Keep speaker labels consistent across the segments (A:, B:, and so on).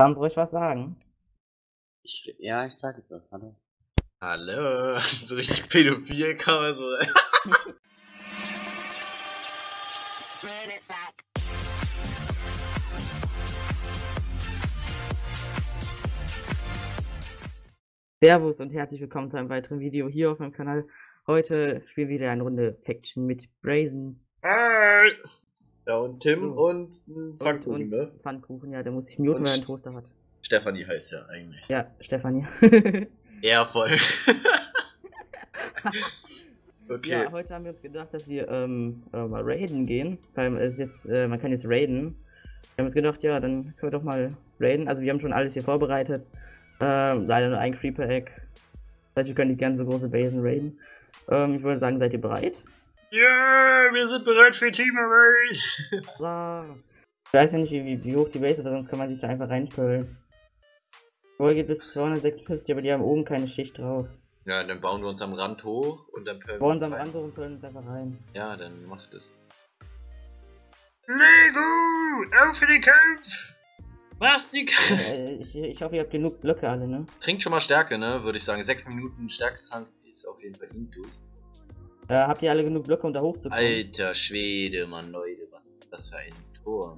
A: Kann ruhig was sagen?
B: Ich, ja, ich sag es was. Hallo.
C: Hallo, so richtig pädophil kann man so.
A: Servus und herzlich willkommen zu einem weiteren Video hier auf meinem Kanal. Heute spielen wir wieder eine Runde Faction mit Brazen.
C: Hi. Ja, und Tim
A: So.
C: und ein Pfannkuchen,
A: und,
C: ne?
A: Pfannkuchen, ja, der muss sich muten, weil er einen
C: St-
A: Toaster hat.
C: Stefanie heißt ja eigentlich.
A: Ja, Stefanie.
C: Ja, voll. okay.
A: Ja, heute haben wir uns gedacht, dass wir ähm, äh, mal raiden gehen. Weil es ist jetzt, äh, man kann jetzt raiden. Wir haben uns gedacht, ja, dann können wir doch mal raiden. Also wir haben schon alles hier vorbereitet. Ähm, leider nur ein Creeper-Egg. Das heißt, wir können die ganze große Basen raiden. Ähm, ich würde sagen, seid ihr bereit?
C: Ja, wir sind bereit für Teamarbeit.
A: Ja. Ich weiß ja nicht, wie, wie, hoch die Base ist, aber sonst kann man sich da einfach reinspülen. Wohl geht bis 256, aber die haben oben keine Schicht drauf.
C: Ja, dann bauen wir uns am Rand hoch und dann pölen
A: Bei uns am. Rand so und füllen uns einfach rein.
C: Ja, dann macht es.
D: Lego, auf für den Kampf! Mach die Kampf!
A: Ich, ich hoffe, ihr habt genug Blöcke alle, ne?
C: Trinkt schon mal Stärke, ne? Würde ich sagen. Sechs Minuten Stärketrank ist auf jeden Fall Intus.
A: Äh, habt ihr alle genug Blöcke, um da hochzukommen?
C: Alter Schwede, Mann, Leute, was ist das für ein Tor?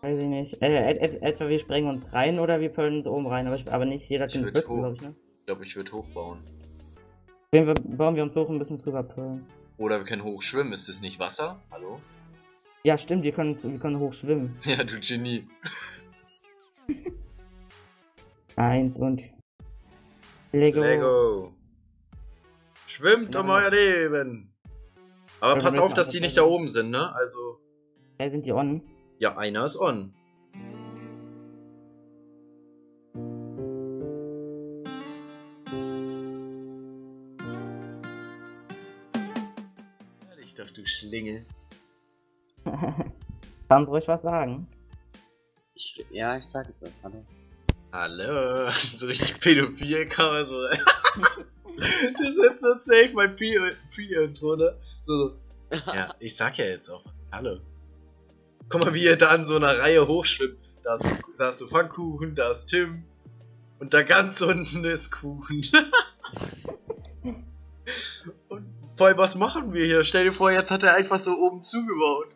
A: Weiß ich nicht. Äh, et, et, etwa wir sprengen uns rein oder wir können uns oben rein, aber, ich, aber nicht jeder
C: würd
A: Blöcke, glaube ich, ne?
C: Ich glaube, ich würde hochbauen.
A: Jeden Fall bauen wir uns hoch und müssen drüber pölen.
C: Oder wir können hochschwimmen. Ist das nicht Wasser? Hallo?
A: Ja, stimmt, wir können, wir können hoch schwimmen.
C: Ja, du Genie.
A: Eins und. Lego.
C: Lego. Schwimmt um
A: Ja.
C: euer Leben. Aber passt auf, dass die nicht
A: da
C: oben sind, ne? Also,
A: Ja, sind die on?
C: ja, einer ist on. Ich doch, du Schlingel.
A: Kann ruhig was sagen?
B: Ich, ja, ich sag es was. Hallo.
C: Hallo, so richtig pädophil kann man so. Das wird so safe mein Pre- Pre-Intro, ne? So, so. Ja, ich sag ja jetzt auch. Hallo. Guck mal, wie ihr da in so einer Reihe hochschwimmt. Da ist, da ist so Pfannkuchen, da ist Tim. Und da ganz unten ist Kuchen. und vor allem, was machen wir hier? Stell dir vor, jetzt hat er einfach so oben zugebaut.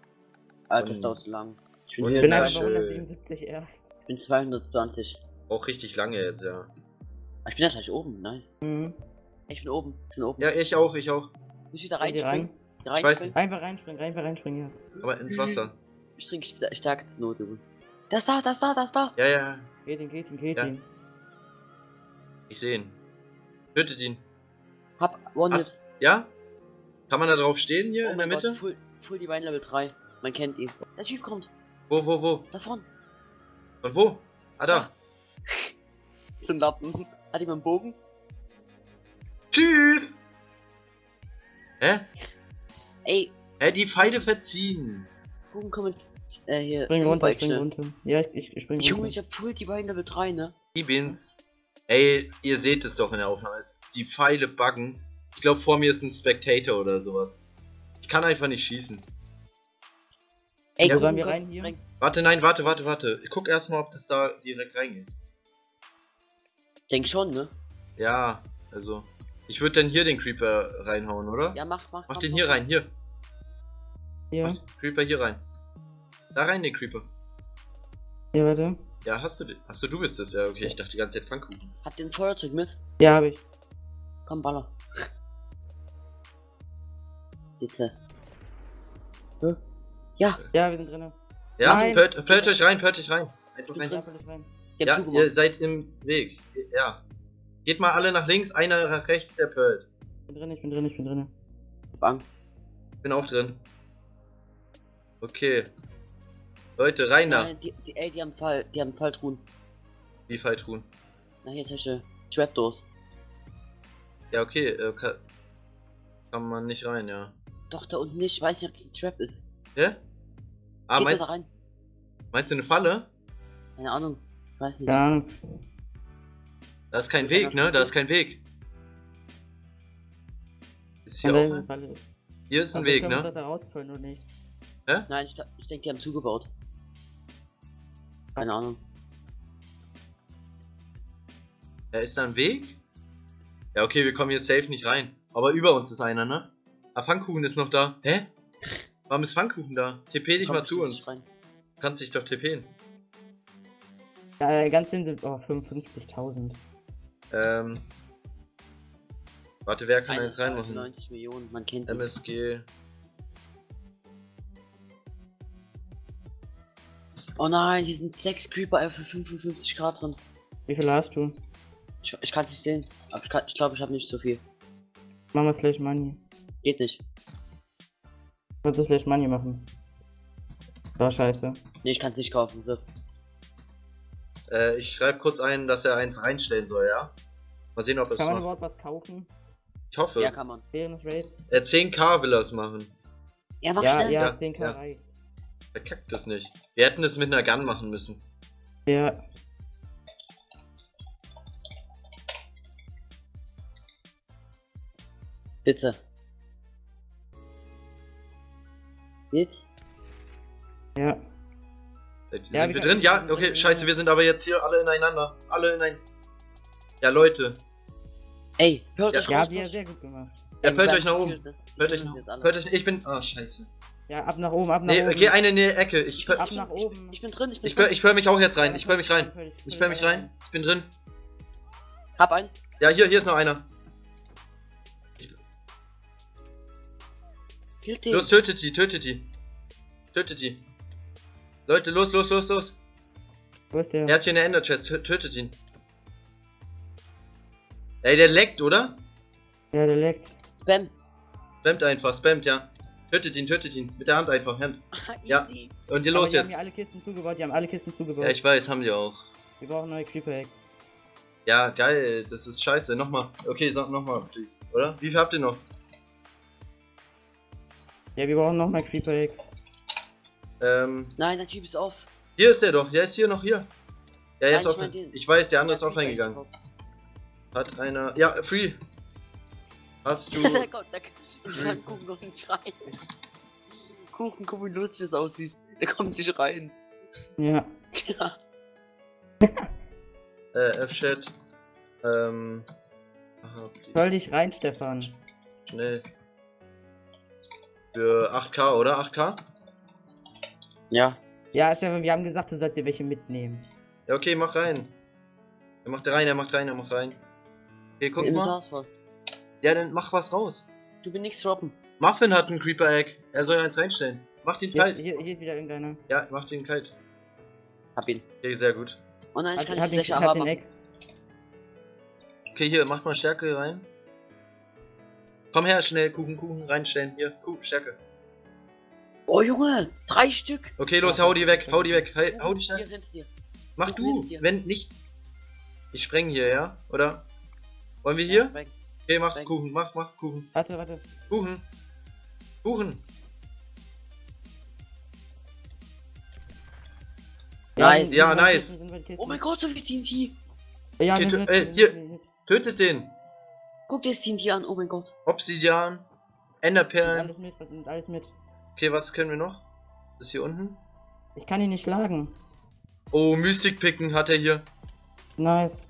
B: Alter, das
C: Und-
B: dauert zu lang. Ich bin, hier
A: bin
C: Ja,
A: aber bei
C: schön.
A: 177 erst.
B: ich bin 220.
C: Auch richtig lange jetzt, ja.
B: Ich bin ja gleich oben, nein.
A: Mhm.
B: Ich bin oben. Ich bin oben.
C: Ja, ich auch, ich auch.
B: Muss ich da
A: rein?
B: reinspringen? Da
C: Ich weiß
B: reinspringen?
A: Einfach reinspringen, einfach reinspringen, ja.
C: Aber ins Wasser.
B: Ich trinke st- stärkste Note. Das da, das da, das da.
C: Ja, ja,
A: Geht ihn, geht ihn, geht
C: Ja.
A: ihn.
C: ich sehe ihn. Tötet ihn.
B: Hab One
C: Was? Ja? Kann man da drauf stehen hier
B: Oh
C: in der
B: mein Gott,
C: Mitte?
B: Full, Full Divine Level 3. Man kennt ihn. Der Typ kommt.
C: Wo, wo, wo?
B: Davon.
C: Und wo? Ah, da.
B: Zum Lappen. Hat jemand einen Bogen?
C: Tschüss! Hä?
B: Ey,
C: Hä, die Pfeile verziehen.
B: Bogen kommen. Äh, hier.
A: Spring runter,
B: Bike
A: spring runter. Ja, ich, ich, ich spring
B: Junge,
A: runter.
B: ich hab Full Divine Level 3, ne?
C: Die Bins. Ey, ihr seht es doch in der Aufnahme. Die Pfeile buggen. Ich glaube, vor mir ist ein Spectator oder sowas. Ich kann einfach nicht schießen.
B: Ey,
C: Ja,
A: Wo sollen wir rein hier?
B: spring.
C: Warte, nein, warte, warte, warte. Ich guck erstmal, ob das da direkt reingeht.
B: Denk schon, ne?
C: Ja, also. Ich würde dann hier den Creeper reinhauen, oder?
B: Ja, mach, mach.
C: Mach den hier rein, hier.
A: Hier,
C: Mach den Creeper hier rein. Da rein, den Creeper.
A: hier, warte.
C: Ja, hast du den? Achso, du bist es. Ja, okay, ich dachte die ganze Zeit Pfannkuchen.
B: Hat den Feuerzeug mit?
A: Ja, hab ich.
B: Komm, baller. Bitte. Hä? Ja,
A: Ja, wir sind drinnen.
C: Ja,
A: Nein.
C: pört, pört euch rein, pört euch rein. Einfach rein.
B: drin.
A: Ja, rein.
C: Ja, ihr seid im Weg. Ja. Geht mal alle nach links, einer nach rechts, der pört.
A: Ich bin drin, ich bin drin, ich bin drin.
B: Bang.
C: Bin auch drin. Okay. Leute, rein da.
B: Die, die, ey, die haben Fall, die haben Falltruhen.
C: Wie Falltruhen.
B: Na hier, Tasche. Trapdoors.
C: Ja, okay. Äh, kann, kann man nicht rein, ja.
B: Doch, da unten nicht. Ich weiß nicht, ob das ein Trap ist.
C: Hä? Ah,
B: Geht
C: meinst,
B: da rein.
C: meinst du eine Falle?
B: Keine Ahnung. Ich weiß nicht.
A: Keine Ahnung.
C: Da ist kein Weg,
B: das
C: ne?
B: ist
C: Da ist kein Weg. Ist hier auch. Hier ist ein Weg, ne?
A: da oder nicht?
B: Nein, ich, ich denke, die haben zugebaut. Keine Ahnung.
C: Ja, ist da ein Weg? Ja, okay, wir kommen jetzt safe nicht rein. Aber über uns ist einer, ne? Ah, Pfannkuchen ist noch da. Hä? Warum ist Pfannkuchen da? TP dich
B: Komm,
C: mal zu
B: ich
C: uns.
B: rein.
C: Du kannst dich doch TPen.
A: Ja, ganz hin sind oh, 55.000.
C: Ähm. Warte, wer kann da jetzt reinmachen?
B: 90 Millionen, man kennt ihn.
C: MSG.
B: Oh nein, hier sind 6 Creeper für 55 Grad drin.
A: Wie viel hast du?
B: Ich, ich kann es nicht sehen. Aber ich, kann- ich glaube, ich habe nicht so viel.
A: Machen wir Slash Money.
B: Geht nicht.
A: Kannst du Slash Money machen? War scheiße.
B: Nee, ich kann es nicht kaufen. So.
C: Äh, ich schreibe kurz ein, dass er eins reinstellen soll, ja? Mal sehen, ob es
A: Kann man überhaupt was kaufen?
C: Ich hoffe.
B: Ja, kann man.
A: Während des Raids?
C: Äh, 10k will er es machen.
B: Ja, mach
A: Ja, ja,
C: Ja,
A: 10k
C: ja.
A: reicht.
C: Verkackt es nicht. Wir hätten es mit einer Gun machen müssen.
A: Ja,
B: Bitte. Jetzt?
A: ja.
C: Äh,
A: Ja,
C: sind
A: wir
C: drin? Ja, okay, scheiße, wir sind aber jetzt hier alle ineinander. Alle in ein. Ja, Leute.
B: Ey, hört
C: Ja.
B: euch
A: Ja, sehr gut gemacht.
C: Ja, hört euch nach oben. Hört euch nach. Hört euch. Ich bin. Ah, scheiße.
A: Ja, ab nach oben, ab nach
C: Nee,
A: oben.
C: geh eine in die Ecke. Ich,
A: ab
C: ich,
A: nach oben.
B: Ich bin drin, ich bin
C: ich,
B: drin.
C: ich pör mich auch jetzt rein. Ich pör mich rein. Ich
A: dich
C: mich rein. Ich bin drin.
B: Hab einen.
C: Ja, hier, hier ist noch einer. Los, tötet die, tötet die. Tötet die. Leute, los, los, los, los.
A: Wo ist der?
C: Er hat hier eine Ender Chest. Tö- Tötet ihn. Ey, der leckt, oder?
A: Ja, der leckt.
B: Spam.
C: Spammt einfach, spammt, ja. Tötet ihn, tötet ihn. Mit der Hand einfach, Hand. Ja.
B: Easy.
C: Und hier
A: Aber
C: los
A: die haben
C: jetzt.
A: hier alle Kisten zugebaut, die haben alle Kisten zugebaut.
C: Ja, ich weiß, haben die auch.
A: Wir brauchen neue Creeper Eggs.
C: Ja, geil, das ist scheiße. Nochmal. Okay, sag nochmal, please. Oder? Wie viel habt ihr noch?
A: Ja, wir brauchen noch mehr Creeper Eggs.
C: Ähm,
B: Nein, der Typ ist auf.
C: hier ist der doch. Der ist hier noch hier. Ja, er
B: Nein,
C: ist
B: ich mein
C: Ich weiß, der andere ist
B: Der
C: offline
B: Creeper
C: gegangen. Hat einer. Ja, free. Hast du.
B: kommt, der kann Kuchen noch nicht rein. Kuchen, guck wie lustig das aussieht. Der kommt nicht rein.
A: Ja.
B: Ja.
C: äh, F-Chat. Ähm. Aha.
A: Soll dich rein, Stefan.
C: Schnell. Für 8K, oder? 8K?
B: Ja.
A: Ja, Stefan, wir haben gesagt, du sollst dir welche mitnehmen.
C: Ja, okay, mach rein. Er macht rein, er macht rein, er macht rein. Okay, guck mal. Ja, dann mach was raus.
B: Du willst nichts droppen.
C: Muffin hat einen Creeper Egg. Er soll eins reinstellen. Mach den
A: Hier,
C: kalt.
A: hier, hier ist wieder irgendeiner.
C: Ja, mach den kalt.
B: Hab ihn.
C: Okay, sehr gut.
B: Oh nein, ich kann
A: hat
B: nicht
A: den
B: haben.
A: Egg.
C: Okay, hier, macht mal Stärke rein. Komm her, schnell, Kuchen, Kuchen reinstellen. Hier, Kuchen, Stärke.
B: Oh Junge, drei Stück.
C: Okay, los, hau die weg, hau die weg. Hau, hau die
B: dir.
C: Mach du, wenn nicht. Ich spreng hier, ja? Oder? Wollen wir hier? Okay, mach. Kuchen, mach, mach Kuchen.
A: Warte, warte.
C: Kuchen. Kuchen.
B: Nein.
C: Ja, nice.
B: Oh mein Gott, so viel TNT.
A: Ja,
C: Okay, ey,
A: nimm
C: hier. Tötet den.
B: Guck dir das TNT an, oh mein Gott.
C: Obsidian. Enderperlen.
A: Alles mit, alles mit.
C: Okay, was können wir noch? Das ist hier unten.
A: Ich kann ihn nicht schlagen.
C: Oh, Mystic Picken hat er hier.
A: Nice.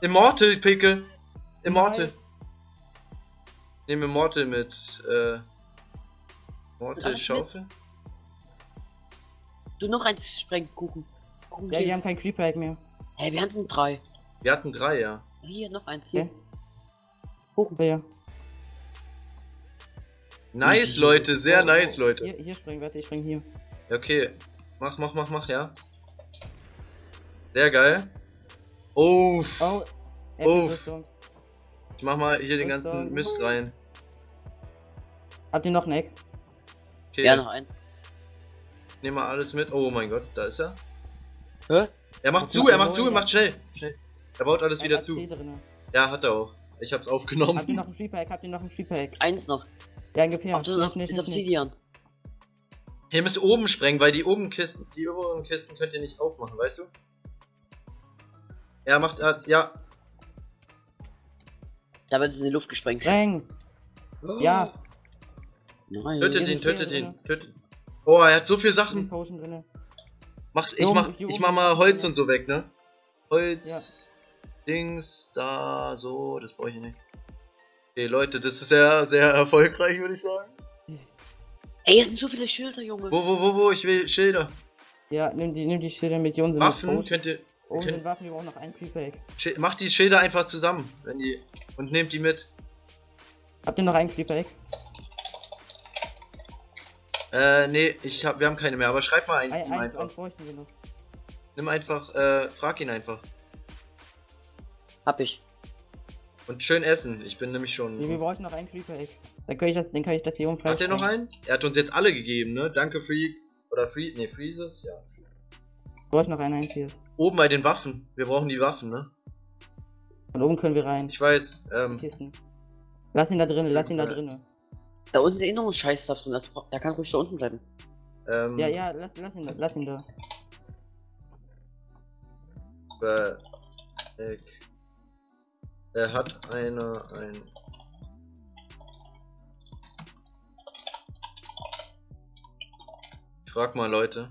C: Immortal Picke. Immortal.
A: Nice.
C: Nehmen Immortal mit, äh. Immortal Schaufel.
B: Du noch eins sprengen, Kuchen.
A: Ja, wir haben kein Creeper Egg mehr.
B: Hey, wir hatten drei.
C: Wir hatten drei, ja.
B: Hier, noch eins. Hier.
A: Okay.
B: Kuchen.
A: Ja.
C: Nice, Leute, sehr
A: Oh,
C: nice,
A: oh.
C: Leute.
A: Hier, hier springen, warte, ich spring hier.
C: Okay. Mach, mach, mach, mach, ja. Sehr geil. Uff.
A: Oh,
C: Uff.
A: Rüstung.
C: Ich mach mal hier den ganzen. Mist rein.
A: Habt ihr noch ein Egg?
C: Okay.
B: Ja, noch eins.
C: Nehmen wir alles mit. Oh mein Gott, da ist er.
B: Hä?
C: Er macht
A: Was
C: zu, er macht zu, er macht schnell. Schnell. Er baut alles
A: Er
C: wieder zu. Ja, hat er auch. Ich hab's
A: Habt ihr
C: aufgenommen.
A: noch ein Creeper Egg? Habt ihr noch ein Creeper Egg?
B: Eins noch.
A: Ja, ungefähr.
B: Ach, das ist
A: schnell.
B: Obsidian.
C: Ihr müsst oben sprengen, weil die oben Kisten, die oberen Kisten könnt ihr nicht aufmachen, weißt du? Er macht, er hat's, ja.
B: Da wird es in die Luft gesprengt.
A: Spreng! Ja,
B: Nein.
C: Tötet ihn, tötet ihn, tötet. Oh, er hat so viele
A: eine
C: Sachen. Mach, ich mach, ich mach mal Holz und so weg, ne? Holz. Dings, da, so, das brauche ich nicht. Okay, Leute, das ist sehr, sehr erfolgreich, würde ich sagen.
B: Ey, hier sind so viele Schilder, Junge.
C: Wo, wo, wo, wo, ich will Schilder.
A: Ja, nimm die, nimm die Schilder mit Jonen.
C: Waffen, könnt ihr,
A: Oh,
C: könnt-
A: Waffen, wir brauchen noch ein Creeper-Egg.
C: Macht die Schilder einfach zusammen, wenn die, und nehmt die mit.
A: Habt ihr noch ein Creeper-Egg?
C: Äh, nee, ich hab, wir haben keine mehr, aber schreib mal einen,
A: Ein, eins,
C: einfach.
A: noch.
C: Nimm einfach, äh, frag ihn einfach.
B: Hab ich.
C: Und schön essen, ich bin nämlich
A: Nee, wir
C: schon...
A: bräuchten noch ein Creeper-Egg. Dann kann ich das, dann kann ich das hier umfallen.
C: Hat er noch einen? Er hat uns jetzt alle gegeben, ne? Danke, Freak. Oder Freak, nee, Freezes, ja.
A: Ich bräuchte noch ein einziges.
C: Oben bei den Waffen, wir brauchen die Waffen, ne?
A: Von oben können wir rein.
C: Ich weiß, ähm.
A: Lass ihn da drinnen, lass ihn da drinnen.
B: Da unten ist eh noch ein Scheißstuff drin. Das, der kann ruhig da unten bleiben.
C: ähm,
A: Ja, ja, lass, lass ihn da, lass ihn da.
C: Back. Er hat eine, ein... Ich frag mal Leute.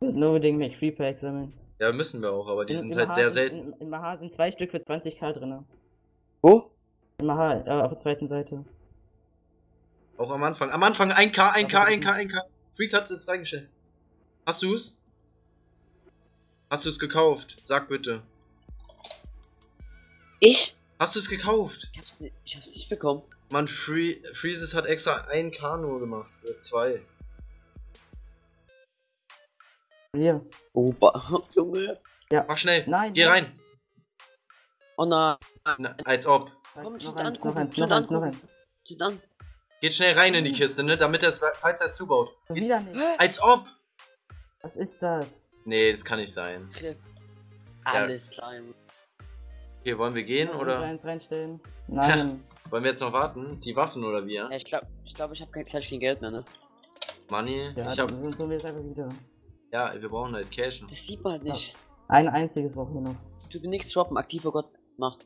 A: Wir müssen unbedingt mit Creeper-Egg sammeln.
C: Ja, müssen wir auch, aber die
A: In-
C: sind
A: in
C: halt
A: Maha
C: sehr selten.
A: In, in Maha sind zwei Stück für 20k drin.
B: Wo?
A: In Maha, äh, auf der zweiten Seite.
C: Auch am Anfang. Am Anfang 1K, 1K,
A: Aber-
C: 1K, 1K. Freak hat es reingestellt. Hast du's? Hast du es gekauft? Sag bitte.
B: Ich?
C: Hast du es gekauft?
B: Ich hab's, nicht, ich hab's nicht bekommen.
C: Mann, Free Freezes hat extra 1K nur gemacht. Oder 2.
A: Hier.
B: Opa. Junge.
C: Mach schnell.
A: Nein.
C: Geh
A: nein.
C: rein.
B: Oh nein.
C: Na, als ob.
B: Komm,
A: noch eins,
B: an,
A: noch eins, noch eins, noch eins.
B: An.
C: Geht schnell rein in die Kiste, ne? Damit er es, falls er es zubaut.
A: Schon Wieder nicht.
C: Als ob.
A: Was ist das?
C: Nee, das kann nicht sein.
B: Alles klar, Junge.
C: Hier, wollen wir gehen oder
A: Eins reinstellen. Nein.
C: wollen wir jetzt noch warten? Die Waffen oder wir?
B: Ja, ich glaube, ich, glaub, ich habe kein, gleich kein Geld mehr, ne?
C: Money?
A: Ja,
C: ich hab.
A: dann wir jetzt einfach wieder.
C: Ja, wir brauchen halt Cash.
B: Das sieht man halt nicht.
A: Ein einziges brauchen wir noch.
B: Du willst nichts droppen, aktiver Gott macht.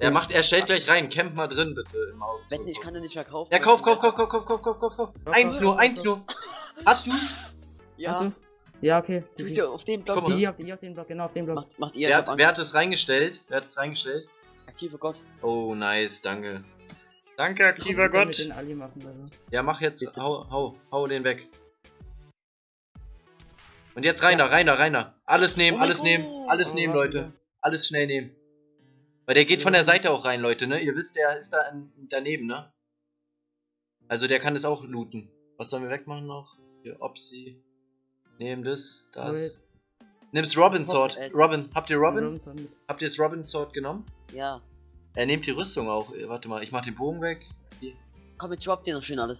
C: Er macht, er stellt gleich rein. Camp mal drin, bitte. Im Haus.
B: Wetten, ich kann den nicht verkaufen.
C: Ja, kauf, kauf, kauf, kauf, kauf, kauf, kauf, kauf, kauf. Eins nur, eins nur. Hast du's?
B: Ja,
A: Hast du's? Ja, okay. Die,
B: ja auf dem Block.
C: Guck
A: die,
C: mal.
A: die, auf, die auf den Block, genau auf den Block.
B: Macht, macht ihr
C: Wer hat, wer hat es reingestellt? Wer hat es reingestellt?
B: aktiver Gott.
C: Oh, nice, danke.
D: Danke, aktiver Gott.
A: Mit den Ali machen, also.
C: Ja, mach jetzt,
B: Bitte.
C: hau, hau, hau den weg. Und jetzt rein da, rein da, rein da. Alles nehmen,
B: Oh
C: alles nehmen, alles
A: Oh,
C: nehmen, Leute. Alles schnell nehmen. Weil der geht von der Seite auch rein, Leute, ne? Ihr wisst, der ist da in, daneben, ne? Also der kann es auch looten. Was sollen wir wegmachen noch? Hier, Opsi. Nehmen das, das.
A: Wait.
C: Nimm's Robin Sword.
B: Äh,
C: Robin, habt ihr Robin? Habt ihr das Robin Sword genommen?
B: Ja.
C: Er nimmt die Rüstung auch. Äh, Warte mal, ich mach den Bogen weg. Hier.
B: Komm, jetzt droppt dir noch schön alles.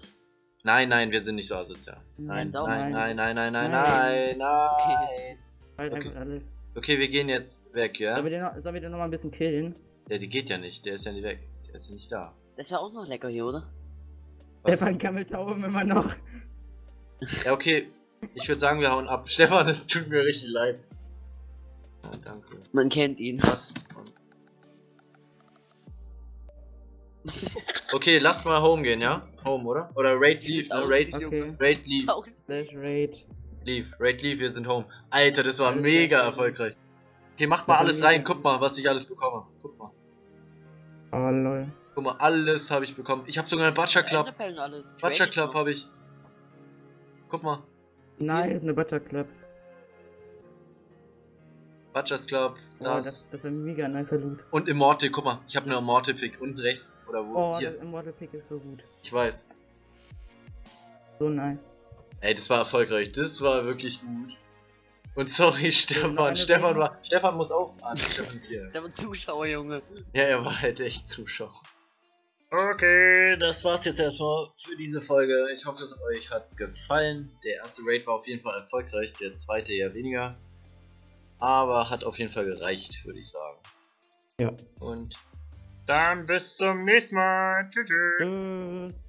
C: Nein, nein, wir sind nicht so asozial. Nein,
B: Nein,
C: nein, nein, nein, nein, nein,
A: Nein. Halt
C: Okay.
A: alles.
C: Okay, wir gehen jetzt weg, ja?
A: Sollen wir den noch, sollen wir den noch mal ein bisschen killen?
C: Ja, die geht ja nicht, der ist ja nicht weg. Der ist ja nicht da.
B: Das war auch noch lecker hier, oder?
C: Was?
A: Stefan Gammeltauben immer noch.
C: Ja, okay. Ich würde sagen, wir hauen ab. Stefan, es tut mir richtig leid. Ja, danke.
B: Man kennt ihn.
C: Was? Okay, lasst mal home gehen, ja? Home, oder? Oder Raid Leave, ne? Raid,
A: Okay.
C: Raid Leave.
A: Slash Raid.
C: Leave, Raid Leave, wir sind home. Alter, das war mega erfolgreich. Okay, macht mal
A: Das
C: alles rein, guck mal, was ich alles bekomme. Guck mal.
A: Oh lol.
C: Guck mal, alles habe ich bekommen. Ich habe sogar eine Butcher Club. Butcher Club habe ich. Guck mal,
A: Nice, eine Butter Club.
C: Butchers Club,
A: Oh,
C: das.
A: das, das war ein mega nicer Loot.
C: Und Immortal, guck mal, ich habe eine Immortal Pick unten rechts. Oder wo?
A: Oh,
C: Hier,
A: das Immortal Pick ist so gut.
C: ich weiß.
A: So nice.
C: Ey, das war erfolgreich, das war wirklich gut. Und sorry, Stefan, Stefan war. Stefan muss auch an. Stefan ist hier.
B: Der war Zuschauer, Junge.
C: Ja, er war halt echt Zuschauer.
D: Okay,
C: Das war's jetzt erstmal für diese Folge. Ich hoffe, es euch hat's gefallen. Der erste Raid war auf jeden Fall erfolgreich, der zweite eher weniger. Aber hat auf jeden Fall gereicht, würde ich sagen.
A: Ja.
C: Und
D: dann bis zum nächsten Mal. Tschüss. tschüss.
A: Tschüss.